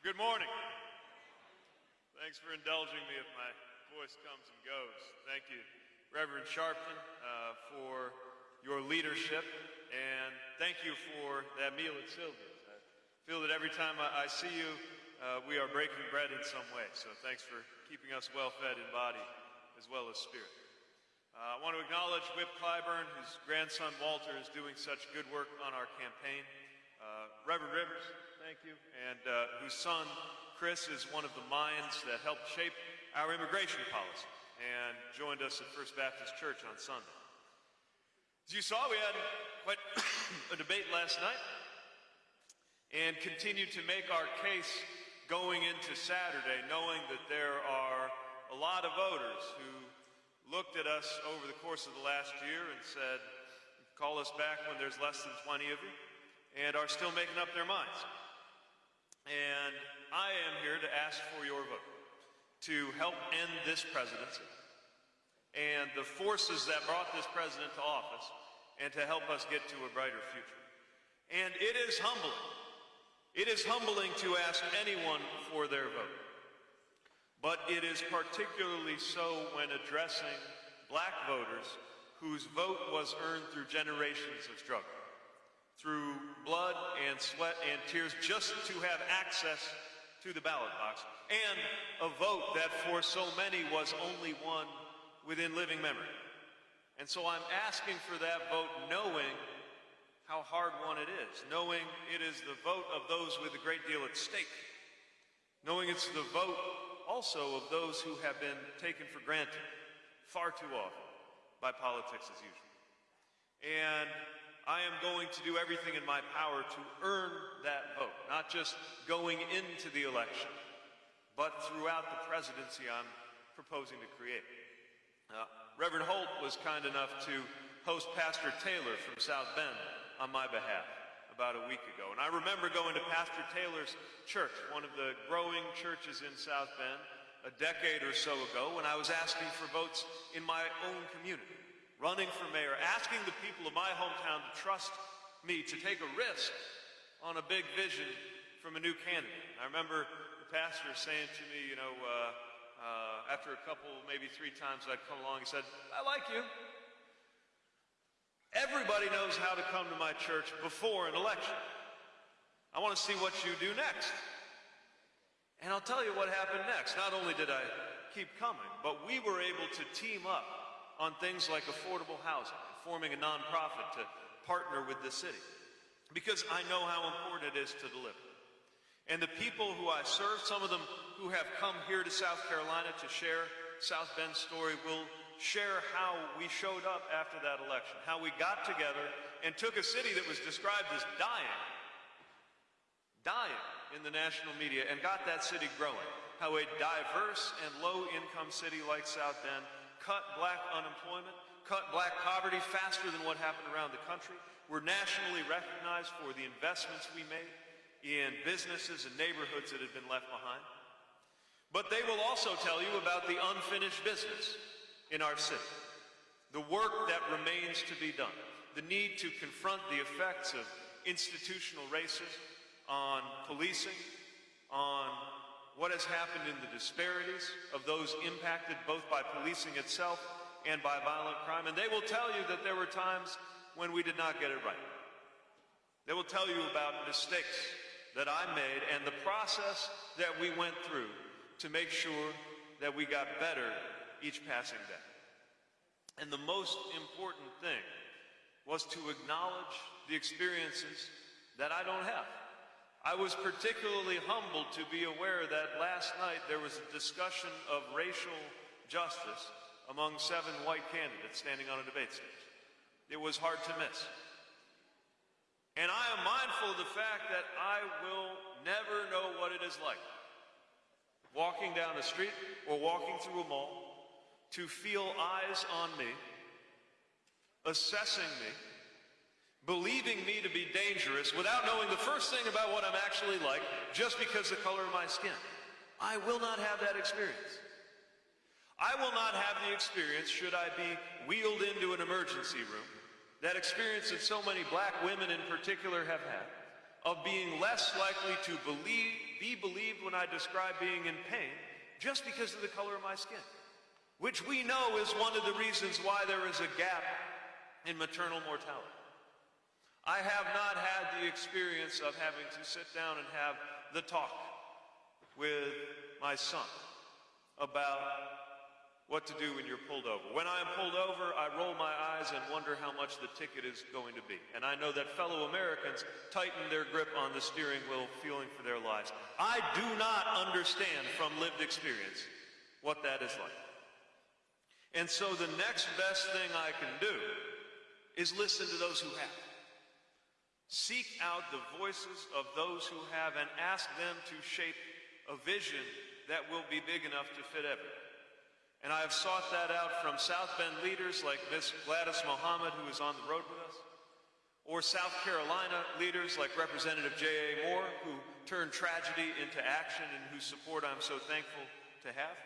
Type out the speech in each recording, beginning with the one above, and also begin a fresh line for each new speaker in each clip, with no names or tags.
Good morning. Thanks for indulging me if my voice comes and goes. Thank you, Reverend Sharpton, uh, for your leadership, and thank you for that meal at Sylvia's. I feel that every time I, I see you, uh, we are breaking bread in some way. So thanks for keeping us well fed in body as well as spirit. Uh, I want to acknowledge Whip Clyburn, whose grandson Walter is doing such good work on our campaign. Uh, Reverend Rivers, thank you, and uh, whose son Chris is one of the minds that helped shape our immigration policy and joined us at First Baptist Church on Sunday. As you saw, we had quite a debate last night and continue to make our case going into Saturday, knowing that there are a lot of voters who looked at us over the course of the last year and said, call us back when there's less than 20 of you, and are still making up their minds. And I am here to ask for your vote to help end this presidency and the forces that brought this president to office and to help us get to a brighter future. And it is humbling it is humbling to ask anyone for their vote, but it is particularly so when addressing black voters whose vote was earned through generations of struggle, through blood and sweat and tears just to have access to the ballot box, and a vote that for so many was only one within living memory. And so I'm asking for that vote knowing how hard won it is, knowing it is the vote of those with a great deal at stake, knowing it's the vote also of those who have been taken for granted far too often by politics as usual. And I am going to do everything in my power to earn that vote, not just going into the election, but throughout the presidency I'm proposing to create. Uh, Reverend Holt was kind enough to host Pastor Taylor from South Bend on my behalf about a week ago. And I remember going to Pastor Taylor's church, one of the growing churches in South Bend, a decade or so ago when I was asking for votes in my own community, running for mayor, asking the people of my hometown to trust me to take a risk on a big vision from a new candidate. I remember the pastor saying to me, you know, uh, uh, after a couple, maybe three times I'd come along, he said, I like you. Everybody knows how to come to my church before an election. I want to see what you do next. And I'll tell you what happened next. Not only did I keep coming, but we were able to team up on things like affordable housing, forming a nonprofit to partner with the city. Because I know how important it is to deliver. And the people who I serve, some of them who have come here to South Carolina to share South Bend's story, will share how we showed up after that election, how we got together and took a city that was described as dying, dying in the national media, and got that city growing. How a diverse and low-income city like South Bend cut black unemployment, cut black poverty faster than what happened around the country. We're nationally recognized for the investments we made in businesses and neighborhoods that had been left behind. But they will also tell you about the unfinished business in our city, the work that remains to be done, the need to confront the effects of institutional racism on policing, on what has happened in the disparities of those impacted both by policing itself and by violent crime. And they will tell you that there were times when we did not get it right. They will tell you about mistakes that I made and the process that we went through to make sure that we got better each passing day. And the most important thing was to acknowledge the experiences that I don't have. I was particularly humbled to be aware that last night there was a discussion of racial justice among seven white candidates standing on a debate stage. It was hard to miss. And I am mindful of the fact that I will never know what it is like walking down a street or walking through a mall to feel eyes on me, assessing me, believing me to be dangerous without knowing the first thing about what I'm actually like just because the color of my skin. I will not have that experience. I will not have the experience should I be wheeled into an emergency room, that experience that so many black women in particular have had, of being less likely to believe, be believed when I describe being in pain just because of the color of my skin, which we know is one of the reasons why there is a gap in maternal mortality. I have not had the experience of having to sit down and have the talk with my son about what to do when you're pulled over. When I am pulled over, I roll my eyes and wonder how much the ticket is going to be. And I know that fellow Americans tighten their grip on the steering wheel, feeling for their lives. I do not understand from lived experience what that is like. And so the next best thing I can do is listen to those who have. Seek out the voices of those who have and ask them to shape a vision that will be big enough to fit everyone. And I have sought that out from South Bend leaders like Miss Gladys Mohammed, who is on the road with us, or South Carolina leaders like Representative J.A. Moore, who turned tragedy into action and whose support I'm so thankful to have.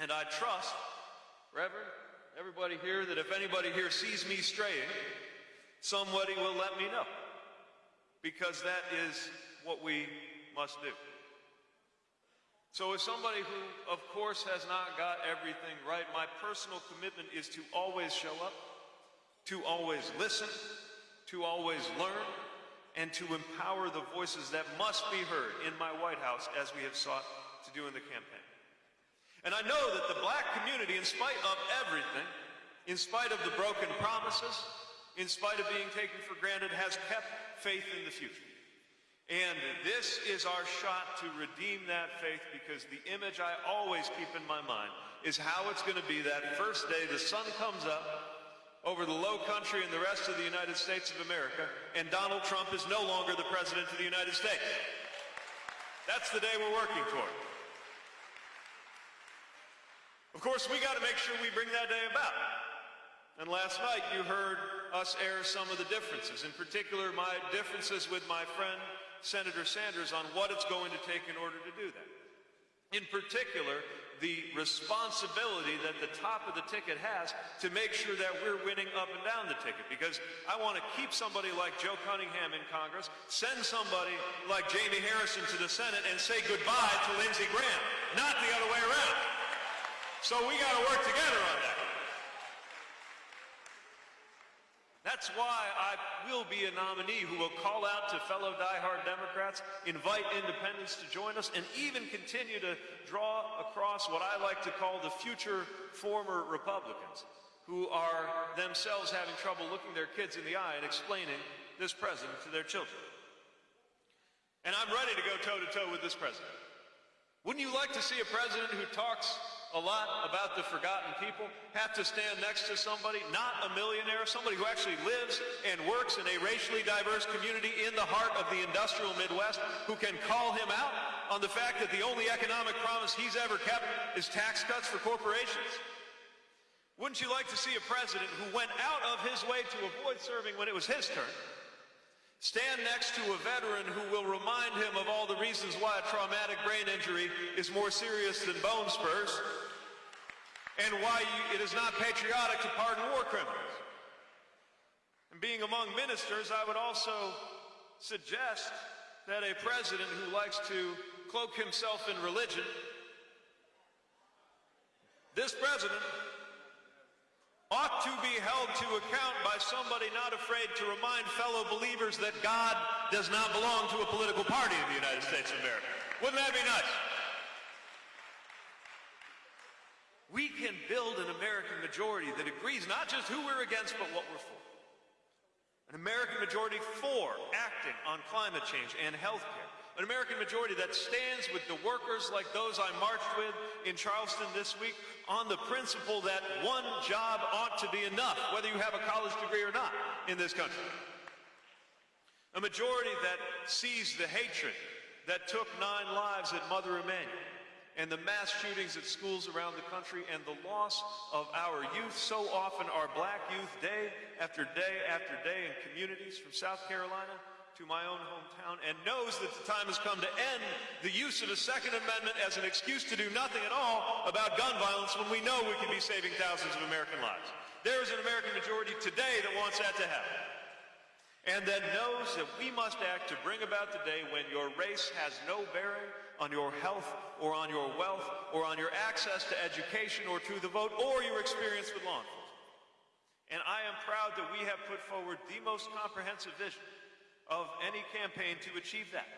And I trust, Reverend, everybody here, that if anybody here sees me straying, somebody will let me know. Because that is what we must do. So as somebody who, of course, has not got everything right, my personal commitment is to always show up, to always listen, to always learn, and to empower the voices that must be heard in my White House as we have sought to do in the campaign. And I know that the black community, in spite of everything, in spite of the broken promises, in spite of being taken for granted, has kept faith in the future. And this is our shot to redeem that faith because the image I always keep in my mind is how it's going to be that first day the sun comes up over the low country and the rest of the United States of America and Donald Trump is no longer the president of the United States. That's the day we're working toward. Of course, we got to make sure we bring that day about. And last night you heard us air some of the differences, in particular my differences with my friend Senator Sanders on what it's going to take in order to do that. In particular, the responsibility that the top of the ticket has to make sure that we're winning up and down the ticket. Because I want to keep somebody like Joe Cunningham in Congress, send somebody like Jamie Harrison to the Senate, and say goodbye to Lindsey Graham, not the other way around. So we got to work together on that. That's why I will be a nominee who will call out to fellow diehard Democrats, invite independents to join us, and even continue to draw across what I like to call the future former Republicans who are themselves having trouble looking their kids in the eye and explaining this president to their children. And I'm ready to go toe to toe with this president. Wouldn't you like to see a president who talks a lot about the forgotten people have to stand next to somebody, not a millionaire, somebody who actually lives and works in a racially diverse community in the heart of the industrial Midwest, who can call him out on the fact that the only economic promise he's ever kept is tax cuts for corporations? Wouldn't you like to see a president who went out of his way to avoid serving when it was his turn, stand next to a veteran who will remind him of all the reasons why a traumatic brain injury is more serious than bone spurs, and why you, it is not patriotic to pardon war criminals. And being among ministers, I would also suggest that a president who likes to cloak himself in religion, this president ought to be held to account by somebody not afraid to remind fellow believers that God does not belong to a political party in the United States of America. Wouldn't that be nice? We can build an American majority that agrees not just who we're against, but what we're for. An American majority for acting on climate change and health care. An American majority that stands with the workers like those I marched with in Charleston this week on the principle that one job ought to be enough, whether you have a college degree or not in this country. A majority that sees the hatred that took nine lives at Mother Emanuel and the mass shootings at schools around the country and the loss of our youth. So often our black youth, day after day after day in communities from South Carolina to my own hometown, and knows that the time has come to end the use of the Second Amendment as an excuse to do nothing at all about gun violence when we know we can be saving thousands of American lives. There is an American majority today that wants that to happen. and that knows that we must act to bring about the day when your race has no bearing on your health or on your wealth or on your access to education or to the vote or your experience with law enforcement. And I am proud that we have put forward the most comprehensive vision of any campaign to achieve that.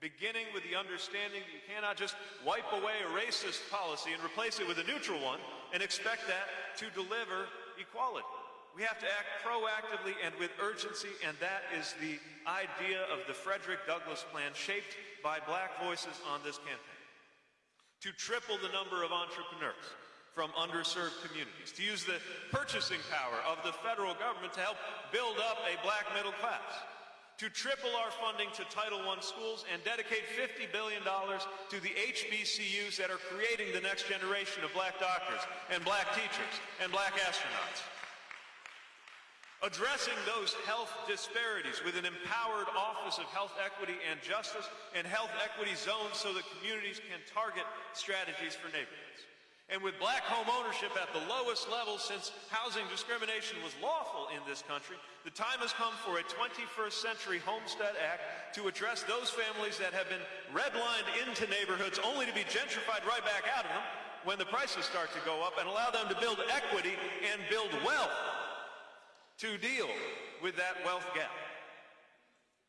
Beginning with the understanding that you cannot just wipe away a racist policy and replace it with a neutral one and expect that to deliver equality. We have to act proactively and with urgency, and that is the idea of the Frederick Douglass Plan shaped by black voices on this campaign. To triple the number of entrepreneurs from underserved communities, to use the purchasing power of the federal government to help build up a black middle class, to triple our funding to Title I schools and dedicate $50 billion to the HBCUs that are creating the next generation of black doctors and black teachers and black astronauts addressing those health disparities with an empowered Office of Health Equity and Justice and health equity zones so that communities can target strategies for neighborhoods. And with black home ownership at the lowest level since housing discrimination was lawful in this country, the time has come for a 21st century Homestead Act to address those families that have been redlined into neighborhoods only to be gentrified right back out of them when the prices start to go up and allow them to build equity and build wealth to deal with that wealth gap.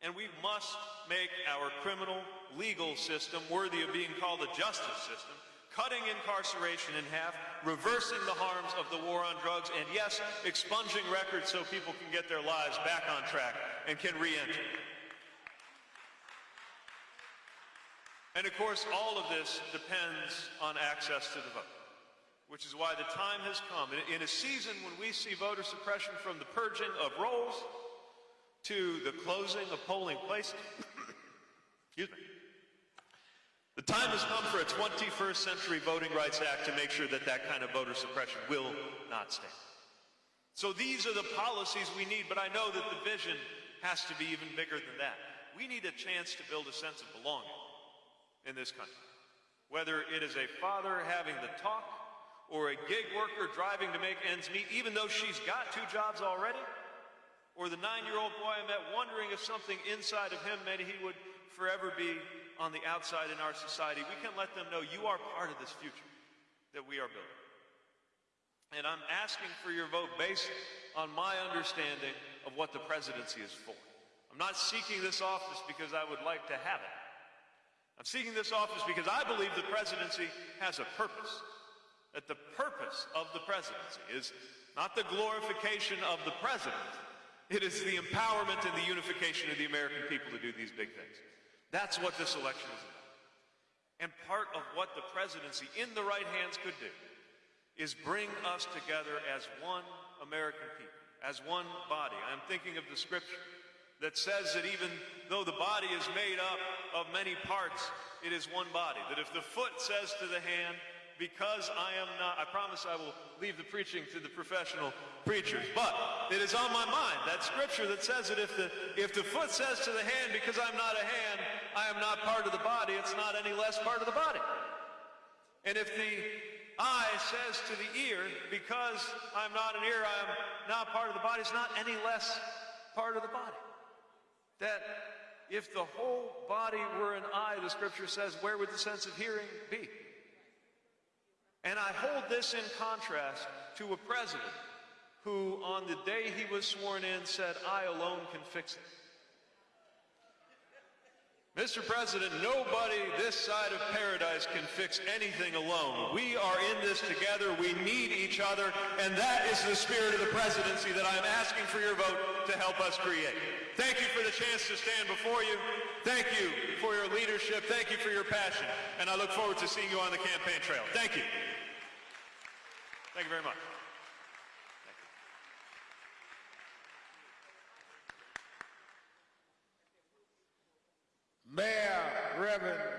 And we must make our criminal legal system worthy of being called a justice system, cutting incarceration in half, reversing the harms of the war on drugs, and yes, expunging records so people can get their lives back on track and can re-enter. And of course, all of this depends on access to the vote which is why the time has come. In a season when we see voter suppression from the purging of rolls to the closing of polling places, excuse me, the time has come for a 21st Century Voting Rights Act to make sure that that kind of voter suppression will not stand. So these are the policies we need, but I know that the vision has to be even bigger than that. We need a chance to build a sense of belonging in this country. Whether it is a father having the talk or a gig worker driving to make ends meet, even though she's got two jobs already? Or the nine-year-old boy I met wondering if something inside of him meant he would forever be on the outside in our society. We can let them know you are part of this future that we are building. And I'm asking for your vote based on my understanding of what the presidency is for. I'm not seeking this office because I would like to have it. I'm seeking this office because I believe the presidency has a purpose that the purpose of the presidency is not the glorification of the president, it is the empowerment and the unification of the American people to do these big things. That's what this election is about. And part of what the presidency in the right hands could do is bring us together as one American people, as one body. I'm thinking of the scripture that says that even though the body is made up of many parts, it is one body. That if the foot says to the hand, because I am not, I promise I will leave the preaching to the professional preachers. But it is on my mind, that scripture that says that if the, if the foot says to the hand, because I'm not a hand, I am not part of the body, it's not any less part of the body. And if the eye says to the ear, because I'm not an ear, I am not part of the body, it's not any less part of the body. That if the whole body were an eye, the scripture says, where would the sense of hearing be? And I hold this in contrast to a president who, on the day he was sworn in, said, I alone can fix it. Mr. President, nobody this side of paradise can fix anything alone. We are in this together. We need each other. And that is the spirit of the presidency that I'm asking for your vote to help us create. Thank you for the chance to stand before you. Thank you for your leadership. Thank you for your passion. And I look forward to seeing you on the campaign trail. Thank you. Thank you very much. Mayor Reverend